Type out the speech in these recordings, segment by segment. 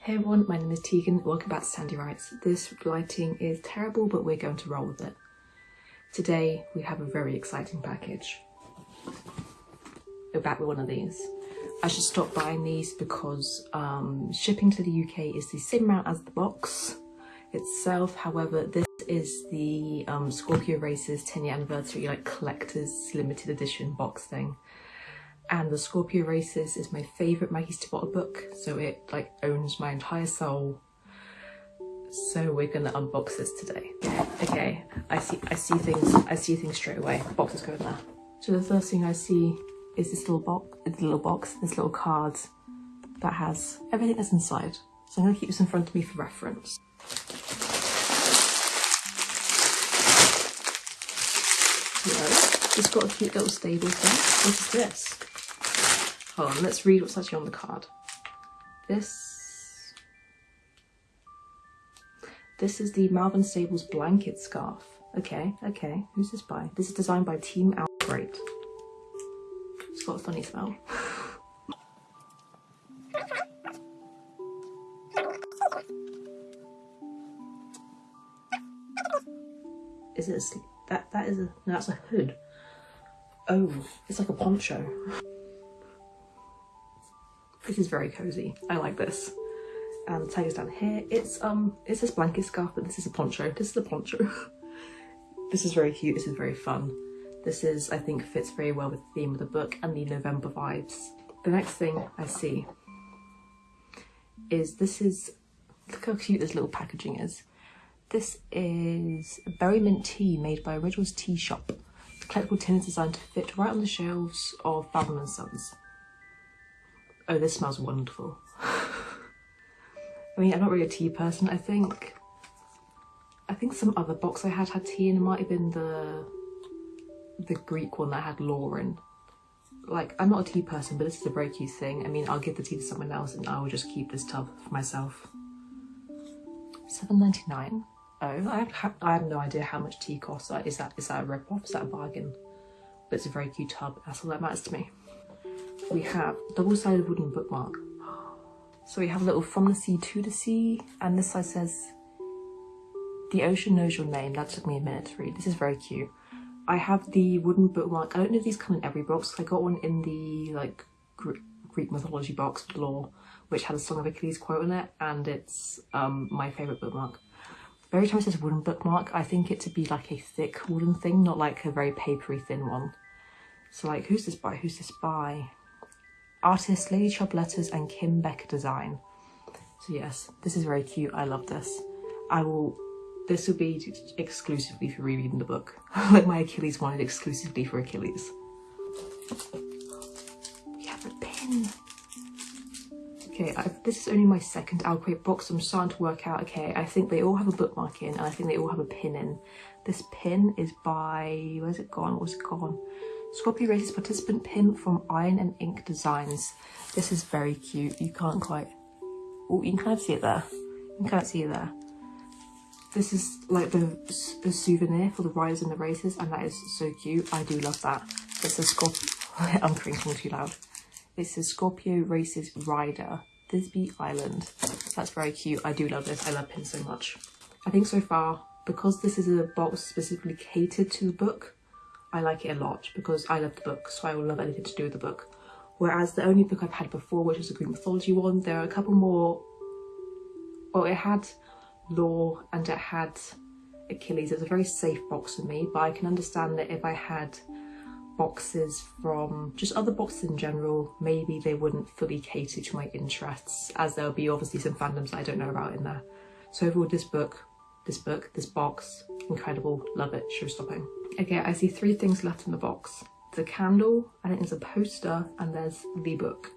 Hey everyone, my name is Tegan. Welcome back to Sandy Writes. This lighting is terrible, but we're going to roll with it. Today we have a very exciting package. We're back with one of these. I should stop buying these because um, shipping to the UK is the same amount as the box itself. However, this is the um, Scorpio Races 10 year anniversary like collector's limited edition box thing and the Scorpio Races is my favourite Maggie Stiefvater book, so it like owns my entire soul. So we're gonna unbox this today. Okay, I see I see things I see things straight away. Boxes go there. So the first thing I see is this little box this little box, this little card that has everything that's inside. So I'm gonna keep this in front of me for reference. It's got a cute little stable thing. What is this? Hold on, let's read what's actually on the card. This... This is the Malvern Stables blanket scarf. Okay, okay. Who's this by? This is designed by Team Outbreak. It's got a funny smell. is it a that that is a no, that's a hood. Oh, it's like a poncho. This is very cozy. I like this. And the tag is down here. It's um, it's this blanket scarf, but this is a poncho. This is a poncho. this is very cute. This is very fun. This is, I think, fits very well with the theme of the book and the November vibes. The next thing I see is this is, look how cute this little packaging is. This is berry mint tea made by Originals Tea Shop. The collectible tin is designed to fit right on the shelves of Fathom & Sons. Oh, this smells wonderful. I mean, I'm not really a tea person. I think, I think some other box I had had tea and it might have been the, the Greek one that had Lauren. Like, I'm not a tea person, but this is a very cute thing. I mean, I'll give the tea to someone else and I will just keep this tub for myself. 7.99. Oh, I have, I have no idea how much tea costs. Is that is that a rip-off? Is that a bargain? But it's a very cute tub. That's all that matters to me we have double-sided wooden bookmark. So we have a little from the sea to the sea, and this side says, the ocean knows your name. That took me a minute to read. This is very cute. I have the wooden bookmark. I don't know if these come in every box. I got one in the like Greek mythology box, lore, which had a Song of Achilles quote on it, and it's um, my favourite bookmark. Every time it says wooden bookmark, I think it to be like a thick wooden thing, not like a very papery thin one. So like, who's this by? Who's this by? Artist Lady Chub Letters and Kim Becker Design. So yes, this is very cute. I love this. I will, this will be exclusively for rereading the book. like my Achilles wanted exclusively for Achilles. We have a pin. Okay, I've, this is only my second OwlCrate box. I'm starting to work out, okay, I think they all have a bookmark in and I think they all have a pin in. This pin is by, where's it gone? Where's it gone? Scorpio Races participant pin from Iron and Ink Designs. This is very cute. You can't quite... Oh, you can kind of see it there. You can kind of see it there. This is like the, the souvenir for the riders and the races, and that is so cute. I do love that. It's a Scorpio... I'm crinkling too loud. It's a Scorpio Races Rider, Thisby Island. That's very cute. I do love this. I love pins so much. I think so far, because this is a box specifically catered to the book, I like it a lot because I love the book, so I will love anything to do with the book. Whereas the only book I've had before, which is a Greek mythology one, there are a couple more. Well, it had lore and it had Achilles. It was a very safe box for me, but I can understand that if I had boxes from just other boxes in general, maybe they wouldn't fully cater to my interests, as there'll be obviously some fandoms I don't know about in there. So overall, this book, this book, this box, incredible, love it, show stopping. Okay, I see three things left in the box. The candle, and think there's a poster, and there's the book.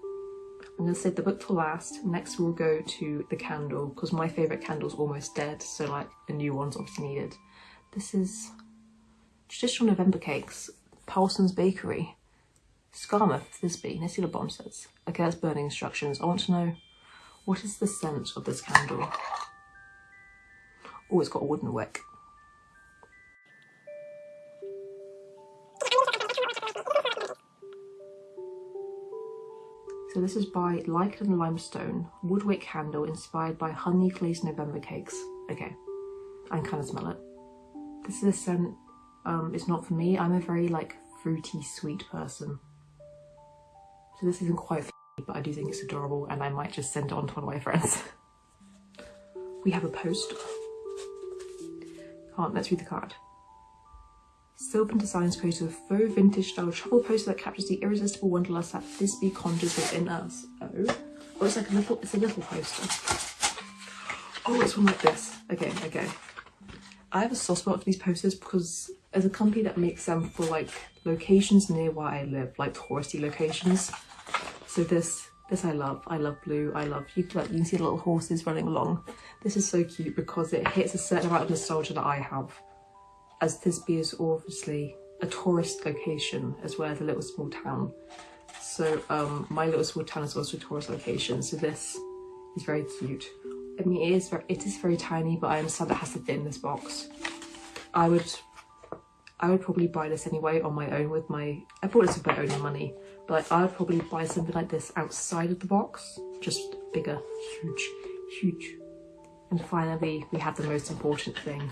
I'm going to save the book for last. Next we'll go to the candle, because my favourite candle's almost dead, so like a new one's obviously needed. This is traditional November cakes, Paulson's Bakery, Skarmouth, let's what the bottom says. Okay, that's burning instructions. I want to know, what is the scent of this candle? Oh, it's got a wooden wick. So this is by Lichen Limestone, woodwick candle inspired by honey glazed November cakes. Okay, I can kind of smell it. This is a scent, um, it's not for me. I'm a very like fruity sweet person. So this isn't quite for me, but I do think it's adorable and I might just send it on to one of my friends. we have a post. On, let's read the card. Sylvan Designs poster a faux vintage style travel poster that captures the irresistible wanderlust that this Thisby conjures within us. Oh. Oh, it's like a little, it's a little poster. Oh, it's one like this. Okay, okay. I have a soft spot for these posters because as a company that makes them for like locations near where I live, like touristy locations. So this, this I love. I love blue. I love, you, like, you can see the little horses running along. This is so cute because it hits a certain amount of nostalgia that I have as Thisby is obviously a tourist location as well as a little small town. So um, my little small town is also a tourist location. So this is very cute. I mean, it is very, it is very tiny, but I understand it has to fit in this box. I would, I would probably buy this anyway on my own with my, I bought this with my own money, but I would probably buy something like this outside of the box, just bigger, huge, huge. And finally, we have the most important thing,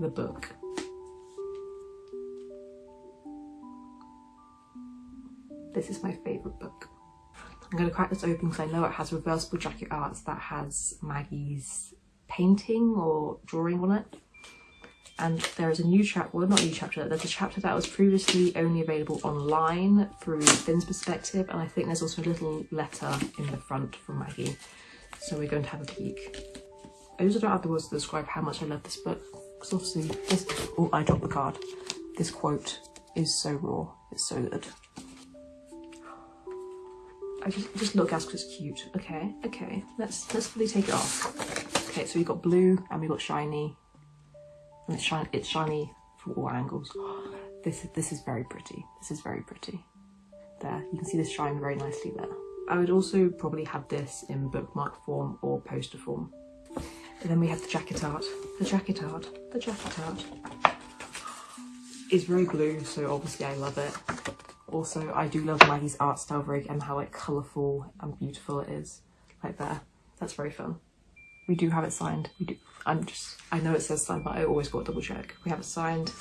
the book. This is my favourite book. I'm going to crack this open because I know it has reversible jacket arts that has Maggie's painting or drawing on it. And there is a new chapter, well not a new chapter, there's a chapter that was previously only available online through Finn's perspective and I think there's also a little letter in the front from Maggie. So we're going to have a peek. I also don't have the words to describe how much I love this book because obviously this, oh I dropped the card. This quote is so raw, it's so good. I just just look as it's cute. Okay, okay. Let's let's fully take it off. Okay, so we got blue and we got shiny. And it's shiny it's shiny from all angles. This is this is very pretty. This is very pretty. There, you can see this shine very nicely there. I would also probably have this in bookmark form or poster form. And then we have the jacket art. The jacket art. The jacket art. Is very blue, so obviously I love it. Also, I do love Maggie's art style very and how like colourful and beautiful it is. Like there. That's very fun. We do have it signed. We do. I'm just, I know it says signed, but I always got double check. We have it signed.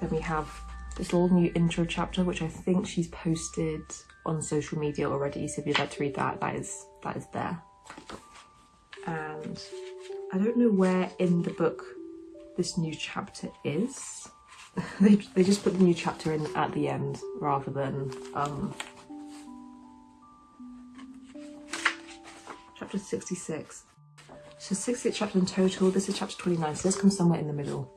Then we have this little new intro chapter, which I think she's posted on social media already. So if you'd like to read that, that is, that is there. And I don't know where in the book this new chapter is. they, they just put the new chapter in at the end rather than um, chapter 66 so 66 chapters in total. This is chapter 29 so this comes somewhere in the middle.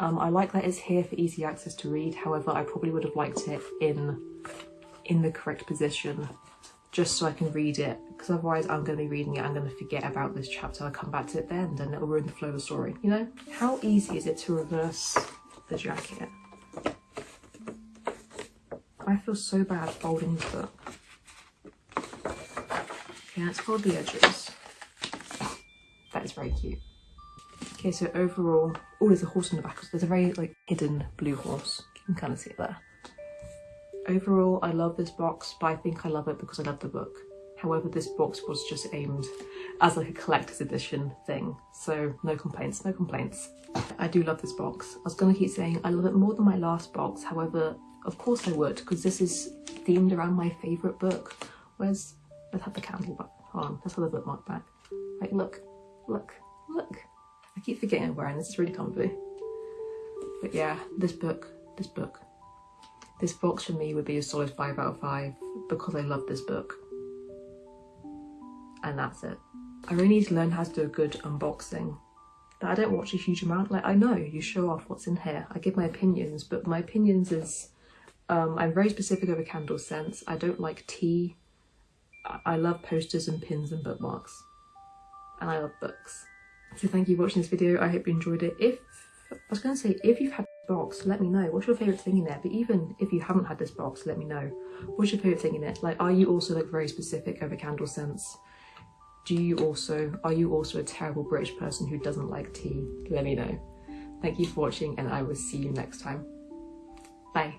Um, I like that it's here for easy access to read. However I probably would have liked it in in the correct position just so I can read it because otherwise I'm going to be reading it I'm going to forget about this chapter. I'll come back to it then and it'll ruin the flow of the story you know? How easy is it to reverse the jacket. I feel so bad folding the book. Okay, let's fold the edges. That is very cute. Okay, so overall, oh, there's a horse in the back. There's a very like hidden blue horse. You can kind of see it there. Overall, I love this box, but I think I love it because I love the book. However, this box was just aimed as like a collector's edition thing. So no complaints, no complaints. I do love this box. I was gonna keep saying I love it more than my last box. However, of course I would because this is themed around my favourite book. Where's, let's have the candle back. Hold on, let's have the bookmark back. Like look, look, look. I keep forgetting I'm wearing this, it's really comfy. But yeah, this book, this book. This box for me would be a solid 5 out of 5 because I love this book and that's it. I really need to learn how to do a good unboxing. I don't watch a huge amount. Like I know you show off what's in here. I give my opinions, but my opinions is um, I'm very specific over candle scents. I don't like tea. I love posters and pins and bookmarks. And I love books. So thank you for watching this video. I hope you enjoyed it. If I was going to say, if you've had this box, let me know. What's your favourite thing in there? But even if you haven't had this box, let me know. What's your favourite thing in it? Like, are you also like very specific over candle scents? Do you also, are you also a terrible British person who doesn't like tea? Let me know. Thank you for watching and I will see you next time. Bye.